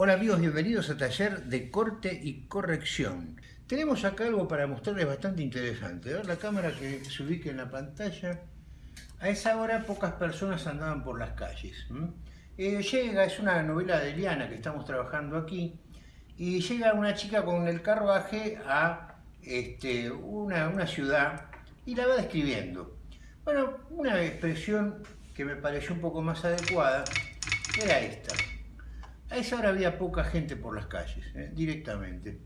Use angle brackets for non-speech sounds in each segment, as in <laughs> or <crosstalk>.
Hola amigos, bienvenidos a Taller de Corte y Corrección. Tenemos acá algo para mostrarles bastante interesante. Ver la cámara que se ubique en la pantalla. A esa hora pocas personas andaban por las calles. Eh, llega, es una novela de Eliana que estamos trabajando aquí, y llega una chica con el carruaje a este, una, una ciudad y la va describiendo. Bueno, una expresión que me pareció un poco más adecuada era esta. A esa hora había poca gente por las calles, ¿eh? directamente.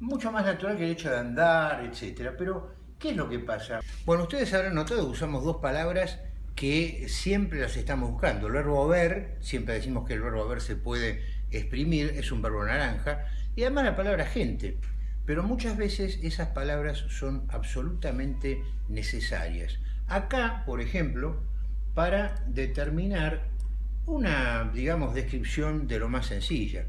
Mucho más natural que el hecho de andar, etc. Pero, ¿qué es lo que pasa? Bueno, ustedes habrán notado que usamos dos palabras que siempre las estamos buscando. El verbo haber, siempre decimos que el verbo haber se puede exprimir, es un verbo naranja, y además la palabra gente. Pero muchas veces esas palabras son absolutamente necesarias. Acá, por ejemplo, para determinar una, digamos, descripción de lo más sencilla.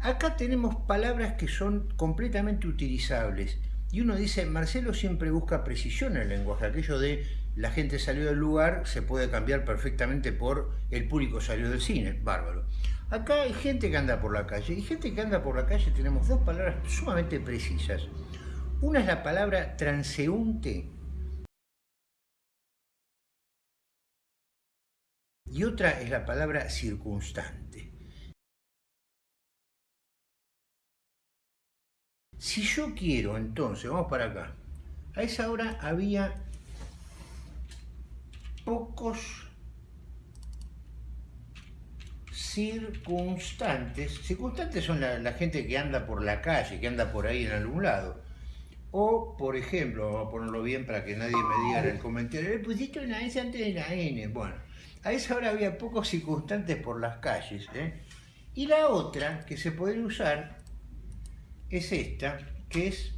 Acá tenemos palabras que son completamente utilizables. Y uno dice, Marcelo siempre busca precisión en el lenguaje. Aquello de la gente salió del lugar se puede cambiar perfectamente por el público salió del cine. Bárbaro. Acá hay gente que anda por la calle. Y gente que anda por la calle tenemos dos palabras sumamente precisas. Una es la palabra transeúnte, y otra es la palabra circunstante. Si yo quiero, entonces, vamos para acá, a esa hora había pocos circunstantes. Circunstantes son la, gente que anda por la calle, que anda por ahí en algún lado. O, por ejemplo, vamos a ponerlo bien para que nadie me diga en el comentario, le pusiste una S antes de la N. Bueno, a esa hora había pocos circunstantes por las calles. ¿eh? Y la otra que se puede usar es esta, que es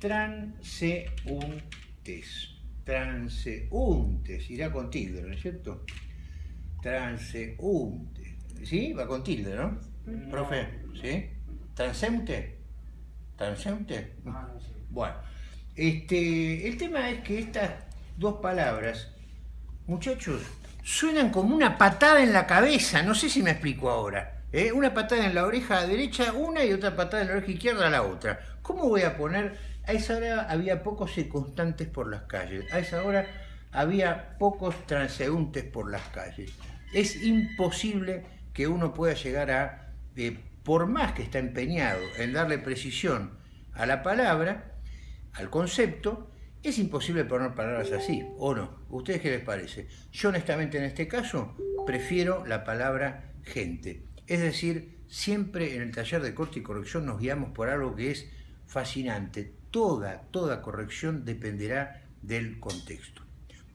transeúntes. Transeúntes, irá con tilde, ¿no es cierto? Transeúntes. ¿Sí? Va con tilde, ¿no? Profe, ¿sí? ¿Transeúnte? ¿Transeúnte? Ah, bueno, este, el tema es que estas dos palabras, muchachos, suenan como una patada en la cabeza, no sé si me explico ahora. ¿eh? Una patada en la oreja derecha una y otra patada en la oreja izquierda la otra. ¿Cómo voy a poner? A esa hora había pocos circunstantes por las calles, a esa hora había pocos transeúntes por las calles. Es imposible que uno pueda llegar a, eh, por más que está empeñado en darle precisión a la palabra, al concepto, es imposible poner palabras así, ¿o no? ¿Ustedes qué les parece? Yo honestamente en este caso prefiero la palabra gente. Es decir, siempre en el taller de corte y corrección nos guiamos por algo que es fascinante. Toda, toda corrección dependerá del contexto.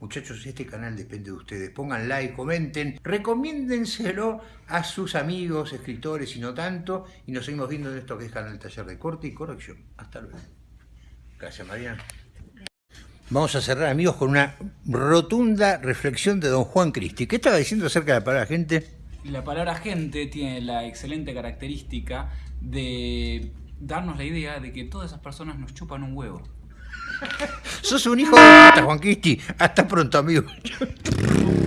Muchachos, este canal depende de ustedes. Pongan like, comenten, recomiéndenselo a sus amigos, escritores y no tanto. Y nos seguimos viendo en esto que es Canal Taller de Corte y Corrección. Hasta luego. Gracias, María. Vamos a cerrar, amigos, con una rotunda reflexión de don Juan Cristi. ¿Qué estaba diciendo acerca de la palabra gente? La palabra gente tiene la excelente característica de darnos la idea de que todas esas personas nos chupan un huevo. <laughs> Sos un hijo de puta, Juan Cristi. Hasta pronto, amigos. <laughs>